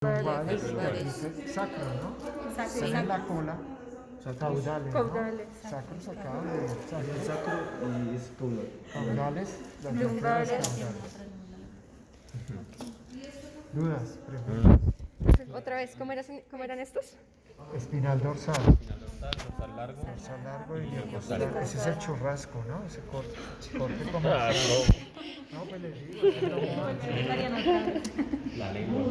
Dice sacro, ¿no? Sacro. Sale en la cola, caudales, ¿no? Caudales. Sacros acá de salir Sacro y es caudal. caudales, las Lumbares. caudales. Dudas, preguntas. Otra vez, ¿cómo, eras- cómo eran estos? Espinal dorsal, dorsal largo. dorsal largo y diacostal. Ese es el churrasco, ¿no? Ese corte, corte comercial. No. Pues les digo, es el lomo ancho. La lengua.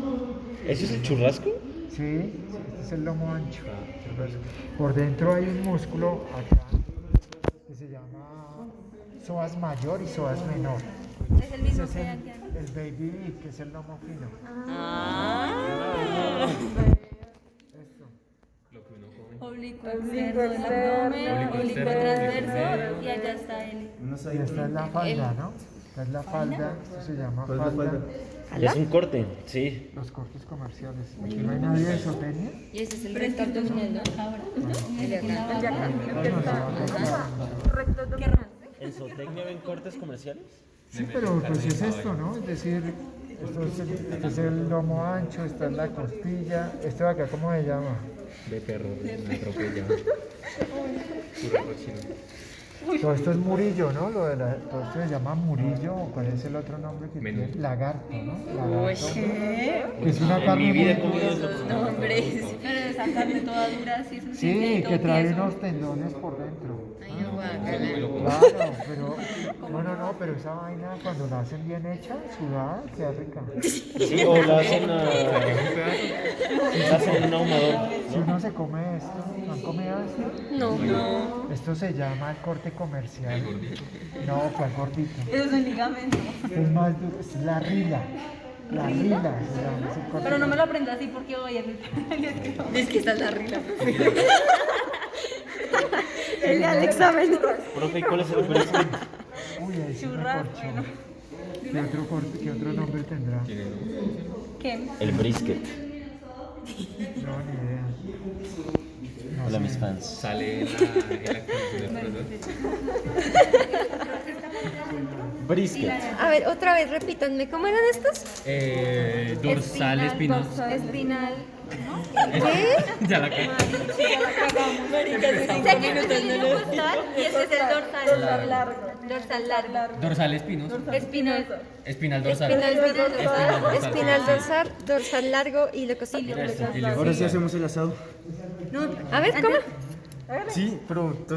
¿Eso es el churrasco? Sí, este es el lomo ancho. Por dentro hay un músculo acá que se llama psoas mayor y psoas menor. Es el mismo es que el, aquí. el baby beef, que es el lomo fino. Esto. Lo que uno come. Oblicuo externo del abdomen, oblicuo transverso y allá está el Y esta es la falda, ¿no? Esta es la falda, esto se llama ¿Cuál es la falda. Es un corte, sí. Los cortes comerciales. Aquí no hay nadie de isotenia. Y ese es el recto. Ahora. El de acá. El de acá. Recto abdominal. ¿En Zootecnia ven cortes comerciales? Sí, pero pues es esto, ¿no? Es decir, esto es el, este es el lomo ancho, esta es la costilla. ¿Esto de acá cómo se llama? De perro, me atropella. Puro cochino. Todo esto es murillo, ¿no? Lo de la, todo esto se llama murillo, o cuál es el otro nombre que Menú. tiene? Lagarto, ¿no? Lagarto. Que es una En carne mi vida he muy- comido eso. Nombres. Pero esa carne toda dura, así es un Sí, que trae tieso. unos tendones por dentro. Ay, no, guácala. Claro, pero no, no, no, pero esa vaina cuando la hacen bien hecha, sudada, queda rica. Sí, o la hacen, a... la hacen en un ahumador. Si uno se come esto, ¿no han comido esto? No. Esto se llama el corte comercial. No, ¿cuál gordito? Eso es un ligamento. Es más duro, es la rila. La rila se llama ese corte Pero no me lo aprendo así porque voy a Es que esta es la rila. El al examen. Profe, ¿y cuál es el brisket? Uy, ahí Churrasco, corchó. ¿Qué otro, corte, ¿Qué otro nombre tendrá? ¿Qué? El brisket. No, ni idea. No Hola, sé. mis fans. Sale en la, en la. Brisket. A ver, otra vez, repítanme, ¿cómo eran estos? Eh, dorsal espinoso. Espinal. ¿Qué? Ya la. Sé que no tiene un costal y ese es el dorsal. Dorsal largo. Dorsal largo. Dorsal espinoso. Espinoso. Espinal dorsal. Espinal dorsal, dorsal. espinal dorsal, dorsal largo y esto. Ahora sí hacemos el asado. A ver, ¿cómo? Sí, pero